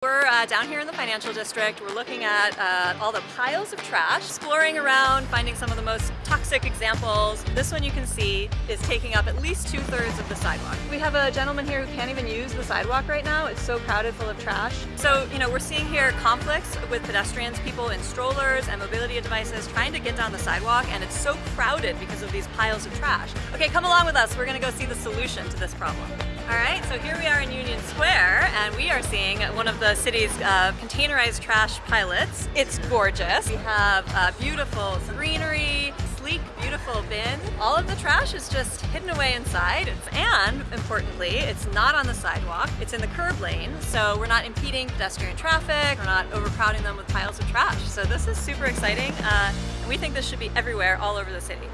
We're uh, down here in the financial district. We're looking at uh, all the piles of trash, exploring around, finding some of the most toxic examples. This one you can see is taking up at least two-thirds of the sidewalk. We have a gentleman here who can't even use the sidewalk right now. It's so crowded full of trash. So, you know, we're seeing here conflicts with pedestrians, people in strollers and mobility devices trying to get down the sidewalk, and it's so crowded because of these piles of trash. Okay, come along with us. We're gonna go see the solution to this problem. All right, so here we are in Union Square, and we are seeing one of the city's uh, containerized trash pilots. It's gorgeous. We have uh, beautiful greenery, sleek, beautiful bin. All of the trash is just hidden away inside, and importantly, it's not on the sidewalk. It's in the curb lane, so we're not impeding pedestrian traffic. We're not overcrowding them with piles of trash. So this is super exciting, uh, and we think this should be everywhere, all over the city.